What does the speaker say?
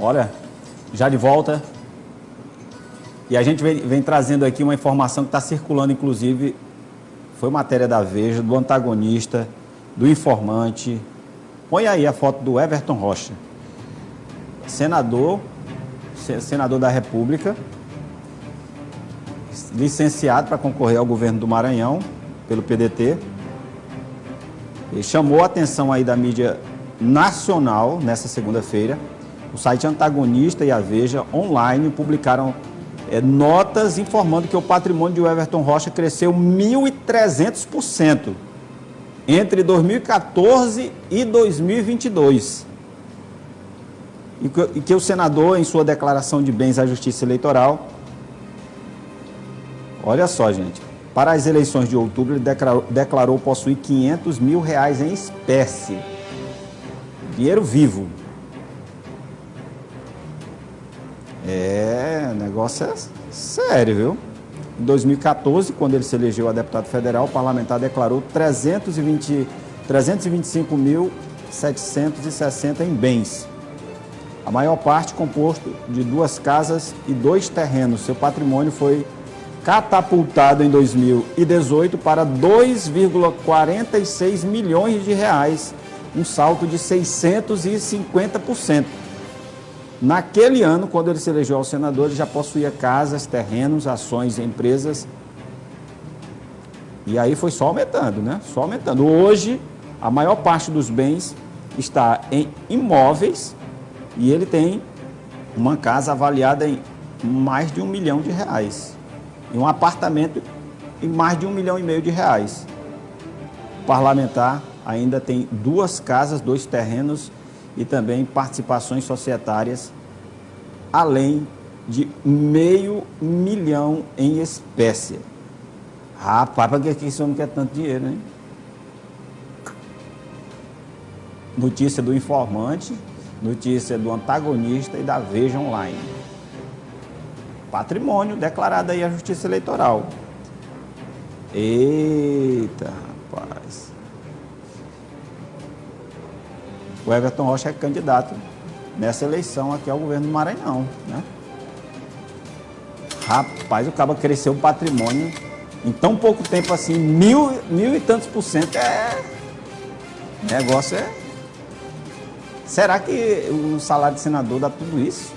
Olha, já de volta. E a gente vem, vem trazendo aqui uma informação que está circulando, inclusive, foi matéria da Veja, do antagonista, do informante. Põe aí a foto do Everton Rocha, senador, senador da República, licenciado para concorrer ao governo do Maranhão, pelo PDT. Ele chamou a atenção aí da mídia nacional nessa segunda-feira. O site Antagonista e a Veja online publicaram é, notas informando que o patrimônio de Everton Rocha cresceu 1.300% entre 2014 e 2022. E que, e que o senador, em sua declaração de bens à Justiça Eleitoral, olha só, gente, para as eleições de outubro, ele declarou, declarou possuir 500 mil reais em espécie. Dinheiro vivo. É, o negócio é sério, viu? Em 2014, quando ele se elegeu a deputado federal, o parlamentar declarou 320, 325.760 em bens. A maior parte composto de duas casas e dois terrenos. Seu patrimônio foi catapultado em 2018 para 2,46 milhões de reais, um salto de 650%. Naquele ano, quando ele se elegeu ao senador, ele já possuía casas, terrenos, ações, empresas. E aí foi só aumentando, né? Só aumentando. Hoje, a maior parte dos bens está em imóveis e ele tem uma casa avaliada em mais de um milhão de reais. E um apartamento em mais de um milhão e meio de reais. O parlamentar ainda tem duas casas, dois terrenos e também participações societárias, além de meio milhão em espécie. Rapaz, para que esse homem quer tanto dinheiro, hein? Notícia do informante, notícia do antagonista e da Veja Online. Patrimônio declarado aí à Justiça Eleitoral. Eita, rapaz. O Everton Rocha é candidato nessa eleição aqui ao governo do Maranhão, né? Rapaz, o cabo cresceu o patrimônio em tão pouco tempo assim, mil, mil e tantos por cento, é... O negócio é... Será que o salário de senador dá tudo isso?